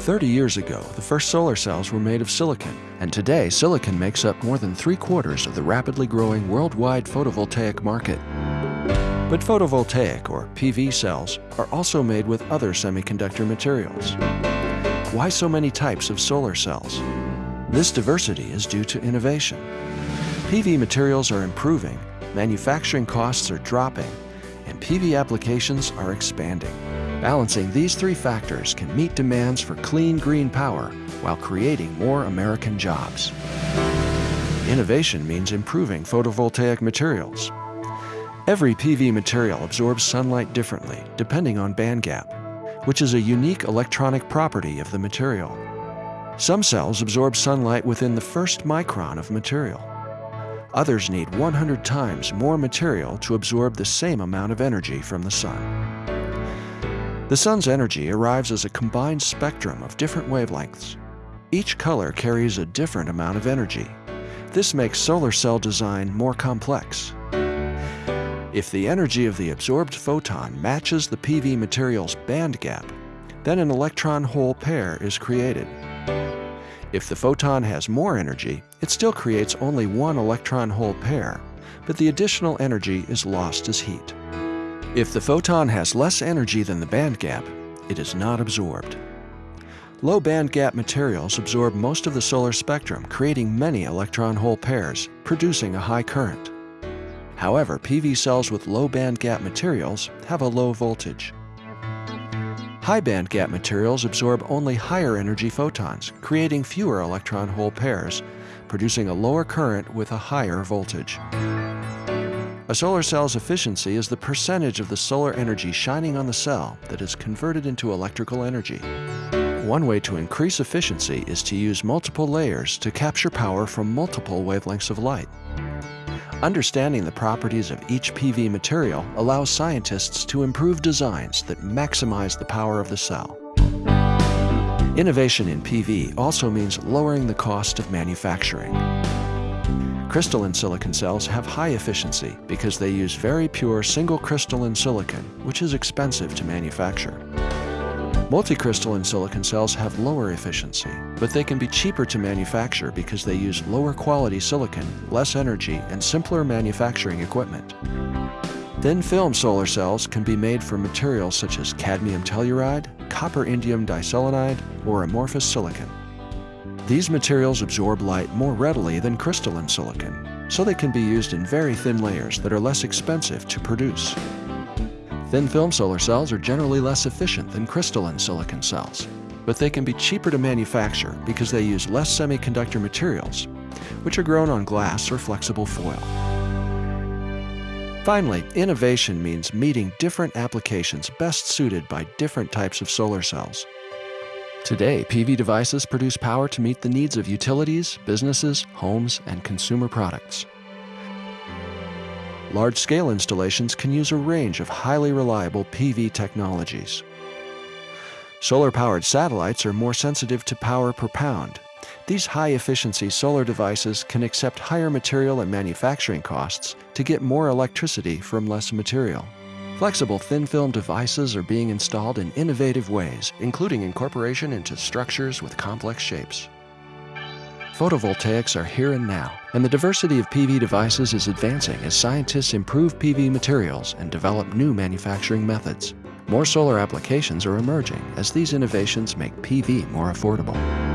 30 years ago, the first solar cells were made of silicon, and today silicon makes up more than three quarters of the rapidly growing worldwide photovoltaic market. But photovoltaic, or PV cells, are also made with other semiconductor materials. Why so many types of solar cells? This diversity is due to innovation. PV materials are improving, manufacturing costs are dropping, and PV applications are expanding. Balancing these three factors can meet demands for clean green power while creating more American jobs. Innovation means improving photovoltaic materials. Every PV material absorbs sunlight differently depending on band gap, which is a unique electronic property of the material. Some cells absorb sunlight within the first micron of material. Others need 100 times more material to absorb the same amount of energy from the sun. The sun's energy arrives as a combined spectrum of different wavelengths. Each color carries a different amount of energy. This makes solar cell design more complex. If the energy of the absorbed photon matches the PV material's band gap, then an electron-hole pair is created. If the photon has more energy, it still creates only one electron-hole pair, but the additional energy is lost as heat. If the photon has less energy than the band gap, it is not absorbed. Low band gap materials absorb most of the solar spectrum, creating many electron-hole pairs, producing a high current. However, PV cells with low band gap materials have a low voltage. High band gap materials absorb only higher energy photons, creating fewer electron-hole pairs, producing a lower current with a higher voltage. A solar cell's efficiency is the percentage of the solar energy shining on the cell that is converted into electrical energy. One way to increase efficiency is to use multiple layers to capture power from multiple wavelengths of light. Understanding the properties of each PV material allows scientists to improve designs that maximize the power of the cell. Innovation in PV also means lowering the cost of manufacturing. Crystalline silicon cells have high efficiency because they use very pure single crystalline silicon, which is expensive to manufacture. Multicrystalline silicon cells have lower efficiency, but they can be cheaper to manufacture because they use lower quality silicon, less energy, and simpler manufacturing equipment. Thin film solar cells can be made from materials such as cadmium telluride, copper indium diselenide, or amorphous silicon. These materials absorb light more readily than crystalline silicon, so they can be used in very thin layers that are less expensive to produce. Thin film solar cells are generally less efficient than crystalline silicon cells, but they can be cheaper to manufacture because they use less semiconductor materials, which are grown on glass or flexible foil. Finally, innovation means meeting different applications best suited by different types of solar cells. Today, PV devices produce power to meet the needs of utilities, businesses, homes, and consumer products. Large-scale installations can use a range of highly reliable PV technologies. Solar-powered satellites are more sensitive to power per pound. These high-efficiency solar devices can accept higher material and manufacturing costs to get more electricity from less material. Flexible thin film devices are being installed in innovative ways, including incorporation into structures with complex shapes. Photovoltaics are here and now, and the diversity of PV devices is advancing as scientists improve PV materials and develop new manufacturing methods. More solar applications are emerging as these innovations make PV more affordable.